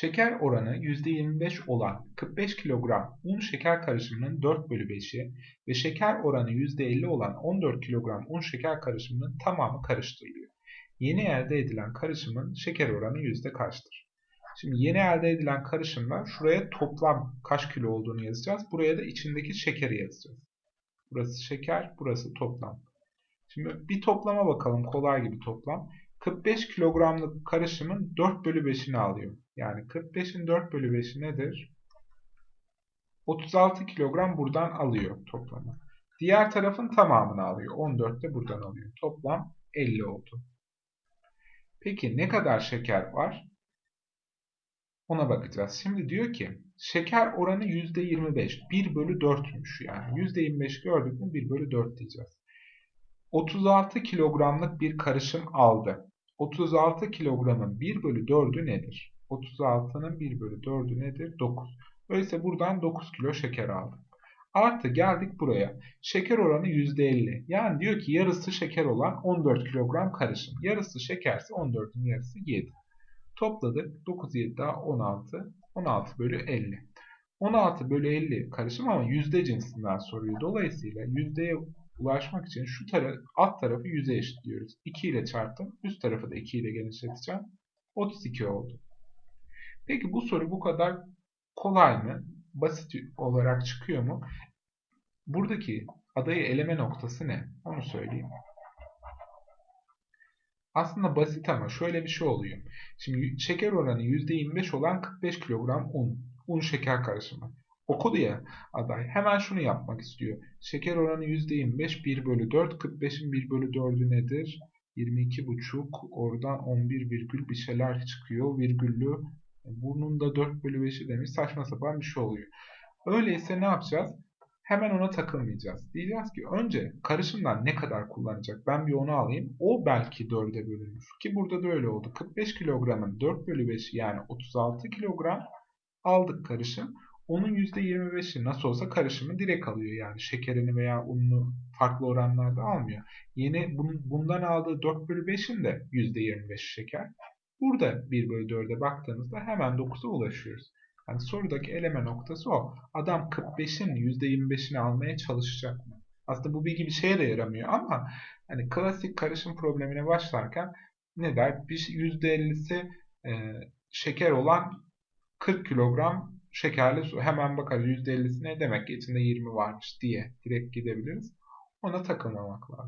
Şeker oranı %25 olan 45 kilogram un şeker karışımının 4 bölü 5'i ve şeker oranı %50 olan 14 kilogram un şeker karışımının tamamı karıştırılıyor. Yeni elde edilen karışımın şeker oranı yüzde kaçtır? Şimdi yeni elde edilen karışımlar şuraya toplam kaç kilo olduğunu yazacağız. Buraya da içindeki şekeri yazacağız. Burası şeker, burası toplam. Şimdi bir toplama bakalım. Kolay gibi toplam. 45 kilogramlık karışımın 4 bölü 5'ini alıyor. Yani 45'in 4 bölü 5'i nedir? 36 kilogram buradan alıyor toplamı. Diğer tarafın tamamını alıyor. 14 de buradan alıyor. Toplam 50 oldu. Peki ne kadar şeker var? Ona bakacağız. Şimdi diyor ki şeker oranı %25. 1 bölü 4'müş yani. %25 gördük mü 1 bölü 4 diyeceğiz. 36 kilogramlık bir karışım aldı. 36 kilogramın 1 bölü 4'ü nedir? 36'nın 1 bölü 4'ü nedir? 9. Öyleyse buradan 9 kilo şeker aldım. Artı geldik buraya. Şeker oranı %50. Yani diyor ki yarısı şeker olan 14 kilogram karışım. Yarısı şekerse 14'ün yarısı 7. Topladık. 9, 7 daha 16. 16 bölü 50. 16 bölü 50 karışım ama yüzde cinsinden soruyor. Dolayısıyla yüzdeye ulaşmak için şu taraf, alt tarafı 100'e eşitliyoruz. 2 ile çarptım. Üst tarafı da 2 ile genişleteceğim. 32 oldu. Peki bu soru bu kadar kolay mı? Basit olarak çıkıyor mu? Buradaki adayı eleme noktası ne? Onu söyleyeyim. Aslında basit ama şöyle bir şey oluyor. Şimdi şeker oranı %25 olan 45 kilogram un. Un şeker karışımı. Okudu ya aday. Hemen şunu yapmak istiyor. Şeker oranı %25 1 bölü 4. 45'in 1 bölü 4'ü nedir? 22,5 oradan 11 virgül bir şeyler çıkıyor. Virgüllü burnunda 4 bölü 5'i demiş. Saçma sapan bir şey oluyor. Öyleyse ne yapacağız? Hemen ona takılmayacağız. Diyeceğiz ki önce karışımdan ne kadar kullanacak? Ben bir onu alayım. O belki 4'e bölünür. Ki burada da öyle oldu. 45 kilogramın 4 bölü 5'i yani 36 kilogram aldık karışım. Onun %25'i nasıl olsa karışımı direkt alıyor. Yani şekerini veya ununu farklı oranlarda almıyor. Yeni bundan aldığı 4 bölü 5'in de %25 şeker. Burada 1 bölü 4'e baktığımızda hemen 9'a ulaşıyoruz. Yani sorudaki eleme noktası o. Adam 45'in %25'ini almaya çalışacak mı? Aslında bu bilgi bir şeye de yaramıyor ama hani klasik karışım problemine başlarken ne der? Bir %50'si e, şeker olan 40 kilogram şekerli su. Hemen bakarız %50'si ne demek ki içinde 20 varmış diye direkt gidebiliriz. Ona takılmamak lazım.